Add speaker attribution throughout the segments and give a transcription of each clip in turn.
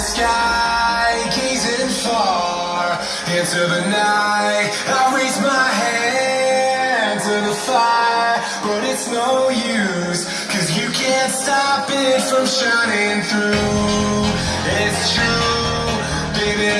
Speaker 1: sky, gazing far into the night. I raise my hand to the fire, but it's no use, cause you can't stop it from shining through. It's true, baby,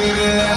Speaker 2: good.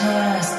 Speaker 2: just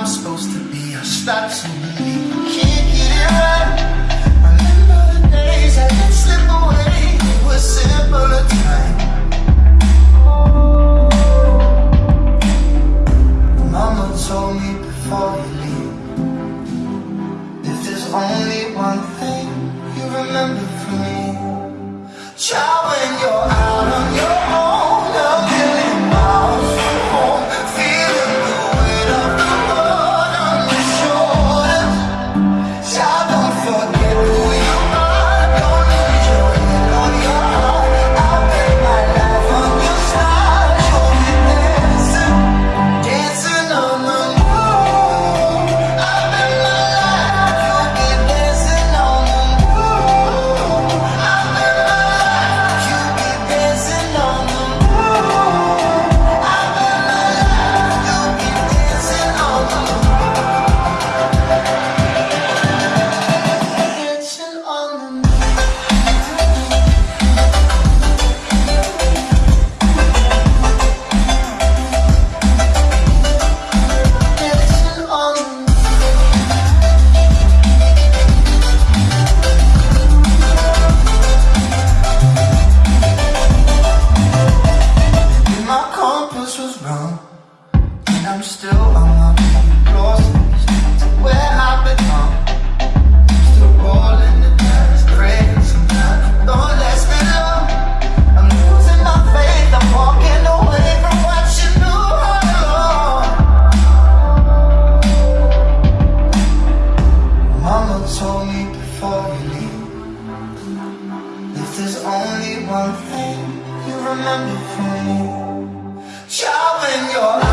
Speaker 3: I'm
Speaker 4: supposed to be. I stop to believe can't get it right. Remember the days I slip away. It was simpler. Mama told me before you leave, if there's only one thing you remember from me, child. there's only one thing you remember from me. Child, when you're